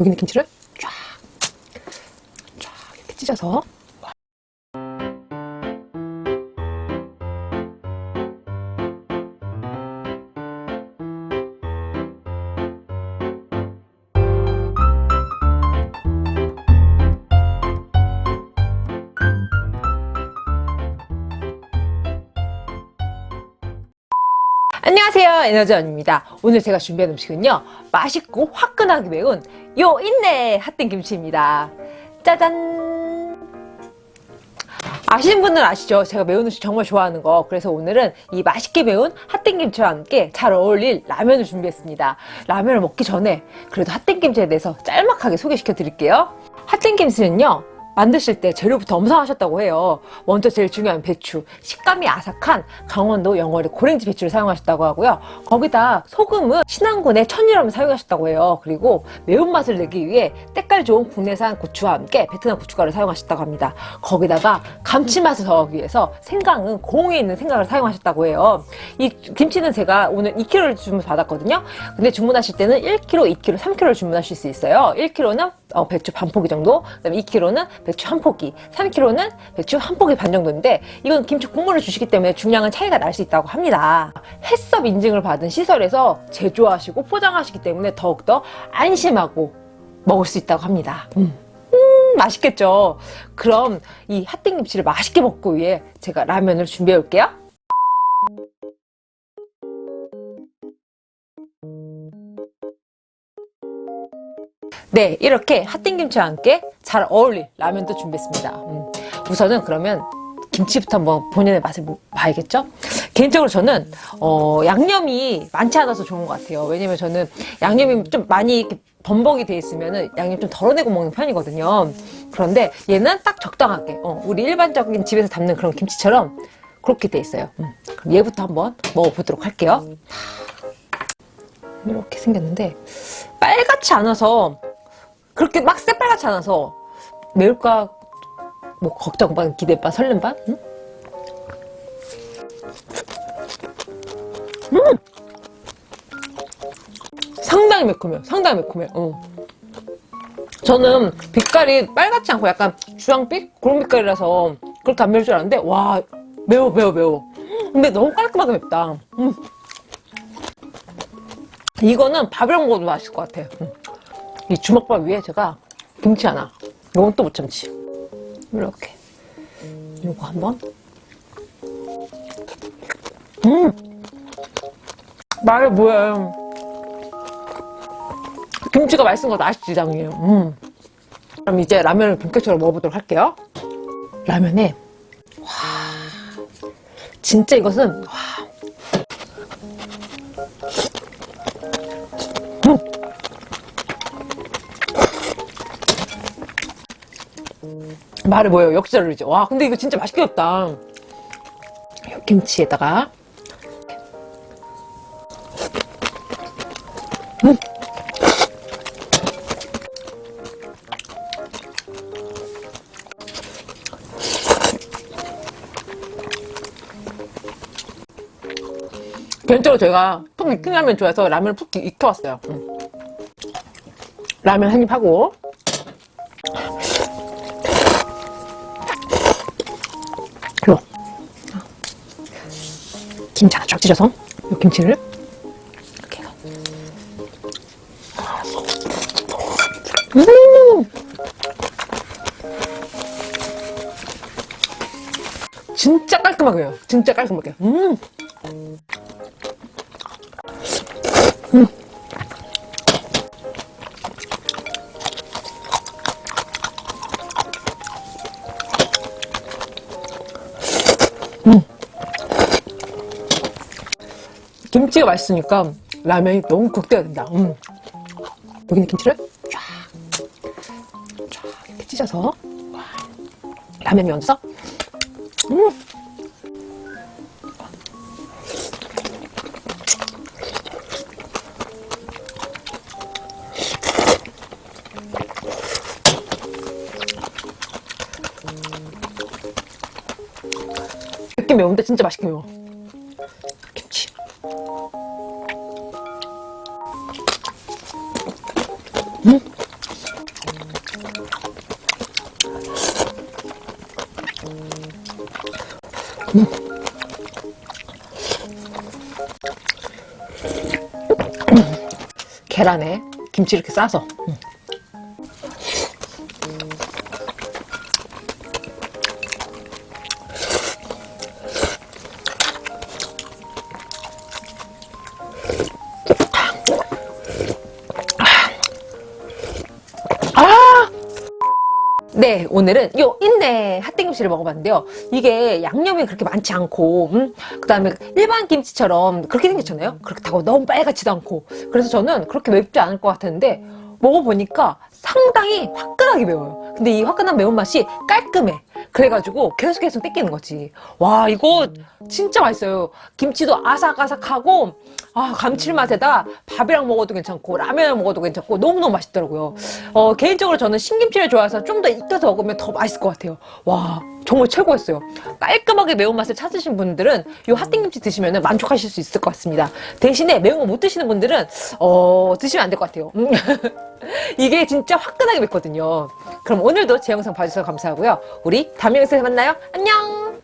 여기 있는 김치를 쫙, 쫙 이렇게 찢어서 안녕하세요 에너지원입니다. 오늘 제가 준비한 음식은요 맛있고 화끈하게 매운 요 인내 핫땡 김치입니다. 짜잔! 아시는 분은 아시죠? 제가 매운 음식 정말 좋아하는 거. 그래서 오늘은 이 맛있게 매운 핫땡 김치와 함께 잘 어울릴 라면을 준비했습니다. 라면을 먹기 전에 그래도 핫땡 김치에 대해서 짤막하게 소개시켜 드릴게요. 핫땡 김치는요 만드실 때 재료부터 엄선하셨다고 해요. 먼저 제일 중요한 배추. 식감이 아삭한 강원도 영월의 고랭지 배추를 사용하셨다고 하고요. 거기다 소금은 신안군의 천일염을 사용하셨다고 해요. 그리고 매운맛을 내기 위해 때깔 좋은 국내산 고추와 함께 베트남 고춧가루를 사용하셨다고 합니다. 거기다가 감칠맛을 더하기 위해서 생강은 공에 있는 생강을 사용하셨다고 해요. 이 김치는 제가 오늘 2kg를 주문 받았거든요. 근데 주문하실 때는 1kg, 2kg, 3kg를 주문하실 수 있어요. 1kg는 어, 배추 반 포기 정도, 그다음에 2kg는 배추 한 포기, 3kg는 배추 한 포기 반 정도인데 이건 김치 국물을 주시기 때문에 중량은 차이가 날 수 있다고 합니다. 햇섭 인증을 받은 시설에서 제조하시고 포장하시기 때문에 더욱더 안심하고 먹을 수 있다고 합니다. 음. 음, 맛있겠죠? 그럼 이 핫땡김치를 맛있게 먹고 위해 제가 라면을 준비해 올게요. 네, 이렇게 핫땡김치와 함께 잘 어울릴 라면도 준비했습니다. 음, 우선은 그러면 김치부터 한번 본연의 맛을 뭐 봐야겠죠? 개인적으로 저는 어, 양념이 많지 않아서 좋은 것 같아요. 왜냐면 저는 양념이 좀 많이 이렇게 범벅이 돼 있으면 양념 좀 덜어내고 먹는 편이거든요. 그런데 얘는 딱 적당하게 어, 우리 일반적인 집에서 담는 그런 김치처럼 그렇게 돼 있어요. 음, 그럼 얘부터 한번 먹어보도록 할게요. 이렇게 생겼는데 빨갛지 않아서 그렇게 막 새빨갛지 않아서 매울까 뭐 걱정 반 기대 반 설렘 반 응? 음! 상당히 매콤해요 상당히 매콤해요 어. 저는 빛깔이 빨갛지 않고 약간 주황빛? 그런 빛깔이라서 그렇게 안 매울 줄 알았는데 와 매워 매워 매워 근데 너무 깔끔하게 맵다 음. 이거는 밥이랑 먹어도 맛있을 것 같아요 음. 이 주먹밥 위에 제가 김치 하나. 이건 또 못 참지. 이렇게. 이거 한번. 음! 말이 뭐야 김치가 맛있는 거 아시지 당연히 음. 그럼 이제 라면을 본격적으로 먹어보도록 할게요. 라면에 와. 진짜 이것은 와 말을 뭐예요. 역시저르지 와 근데 이거 진짜 맛있겠다. 김치에다가. 음. 개인적으로 제가 푹 익힌 라면 좋아해서 라면을 푹 익혀왔어요. 음. 라면 한 입 하고 김치 하나 쫙 찢어서 이 김치를 이렇게 해서 음 진짜 깔끔하게요 진짜 깔끔하게 음. 음. 김치가 맛있으니까 라면이 너무 극대화 된다. 음. 여기 있는 김치를 쫙, 쫙 이렇게 찢어서 라면에 얹어서 음. 맵긴 매운데 진짜 맛있게 매워 계란에 김치 이렇게 싸서 음. 네, 오늘은 요 인내 핫 땡김치를 먹어봤는데요. 이게 양념이 그렇게 많지 않고, 음? 그 다음에 일반 김치처럼 그렇게 생겼잖아요. 그렇다고 너무 빨갛지도 않고. 그래서 저는 그렇게 맵지 않을 것 같았는데, 먹어보니까 상당히 화끈하게 매워요. 근데 이 화끈한 매운맛이 깔끔해. 그래가지고 계속 계속 땡기는 거지. 와, 이거 진짜 맛있어요. 김치도 아삭아삭하고, 아, 감칠맛에다 밥이랑 먹어도 괜찮고, 라면을 먹어도 괜찮고, 너무너무 맛있더라고요. 어, 개인적으로 저는 신김치를 좋아해서 좀 더 익혀서 먹으면 더 맛있을 것 같아요. 와, 정말 최고였어요. 깔끔하게 매운맛을 찾으신 분들은 이 핫땡김치 드시면 만족하실 수 있을 것 같습니다. 대신에 매운 거 못 드시는 분들은, 어, 드시면 안 될 것 같아요. 음. 이게 진짜 화끈하게 맵거든요. 그럼 오늘도 제 영상 봐주셔서 감사하고요. 우리 다음 영상에서 만나요. 안녕!